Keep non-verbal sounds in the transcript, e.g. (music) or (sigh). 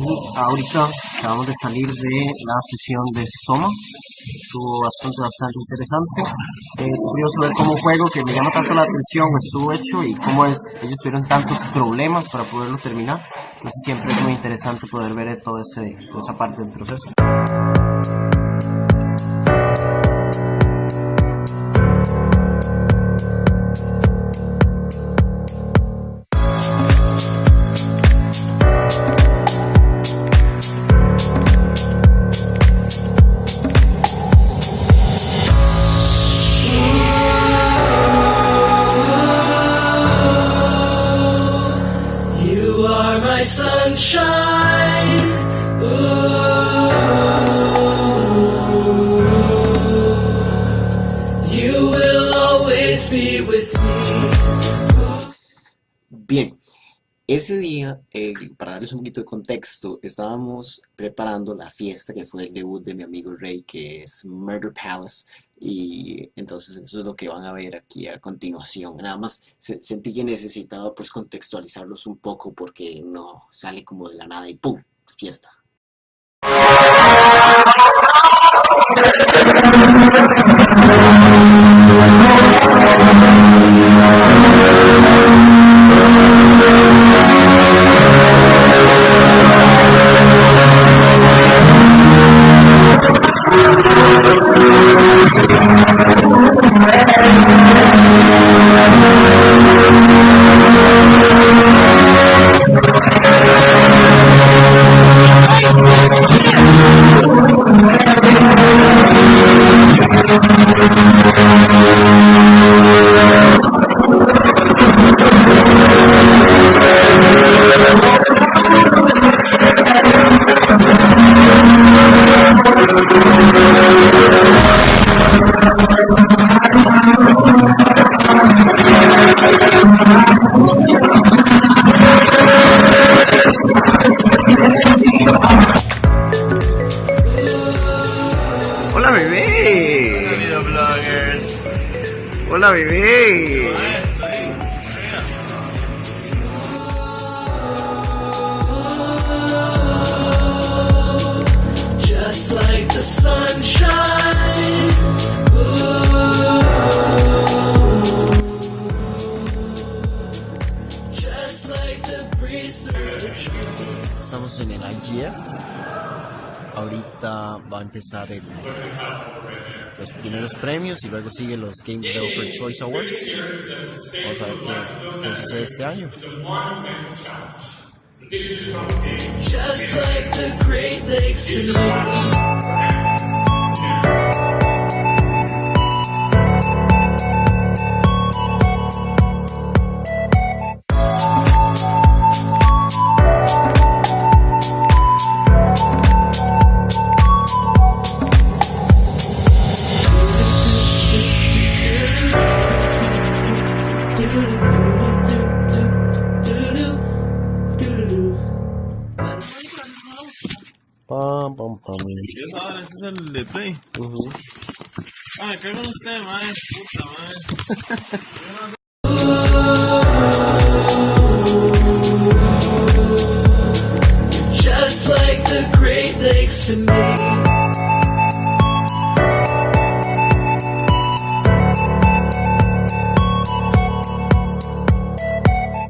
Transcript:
Y ahorita acabamos de salir de la sesión de Soma. Estuvo bastante, bastante interesante. Es curioso ver cómo un juego que me llama tanto la atención estuvo hecho y cómo es, ellos tuvieron tantos problemas para poderlo terminar. Entonces siempre es muy interesante poder ver ese, toda esa parte del proceso. My sunshine. Ooh. You will always be with me. Bien, ese día, eh, para darles un poquito de contexto, estábamos preparando la fiesta que fue el debut de mi amigo Ray, que es Murder Palace, y entonces eso es lo que van a ver aquí a continuación. Nada más se- sentí que necesitaba pues contextualizarlos un poco porque no sale como de la nada y ¡pum! fiesta. I'm Hola bebé. Videobloggers. Hola bebé. Just like the sunshine. Ooh. Just like the breeze through the trees. Estamos en el IGF. Ahorita va a empezar los primeros premios y luego siguen los Game Developer Choice Awards. Vamos a ver qué, qué sucede este año. Just like the Great Lakes Pam, pam, pam. Sabes, ese es el de Play. Ah, me cago en usted, madre. Puta madre. (laughs)